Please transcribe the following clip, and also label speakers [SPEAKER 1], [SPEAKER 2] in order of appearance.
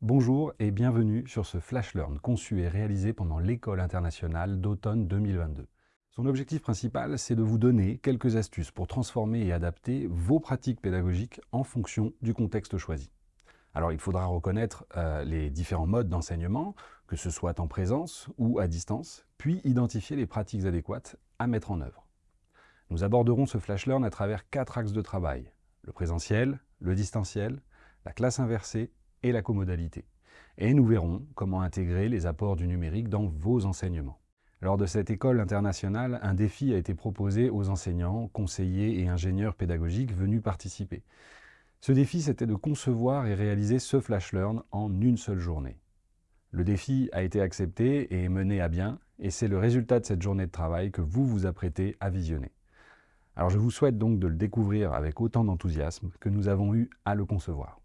[SPEAKER 1] Bonjour et bienvenue sur ce Flash Learn conçu et réalisé pendant l'École internationale d'automne 2022. Son objectif principal, c'est de vous donner quelques astuces pour transformer et adapter vos pratiques pédagogiques en fonction du contexte choisi. Alors il faudra reconnaître euh, les différents modes d'enseignement, que ce soit en présence ou à distance, puis identifier les pratiques adéquates à mettre en œuvre. Nous aborderons ce Flash Learn à travers quatre axes de travail, le présentiel, le distanciel, la classe inversée et la comodalité. Et nous verrons comment intégrer les apports du numérique dans vos enseignements. Lors de cette école internationale, un défi a été proposé aux enseignants, conseillers et ingénieurs pédagogiques venus participer. Ce défi, c'était de concevoir et réaliser ce Flash Learn en une seule journée. Le défi a été accepté et mené à bien, et c'est le résultat de cette journée de travail que vous vous apprêtez à visionner. Alors je vous souhaite donc de le découvrir avec autant d'enthousiasme que nous avons eu à le concevoir.